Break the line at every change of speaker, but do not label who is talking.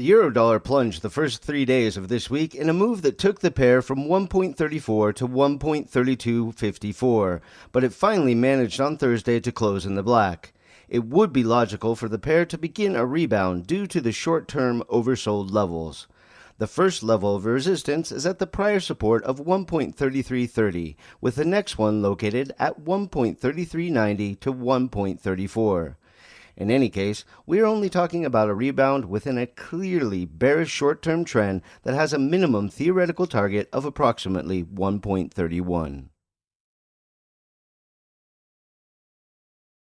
The eurodollar plunged the first three days of this week in a move that took the pair from 1.34 to 1.3254, but it finally managed on Thursday to close in the black. It would be logical for the pair to begin a rebound due to the short term oversold levels. The first level of resistance is at the prior support of 1.3330, with the next one located at 1.3390 to 1.34. In any case, we are only talking about a rebound within a clearly bearish short term trend that has a minimum theoretical target of approximately 1.31.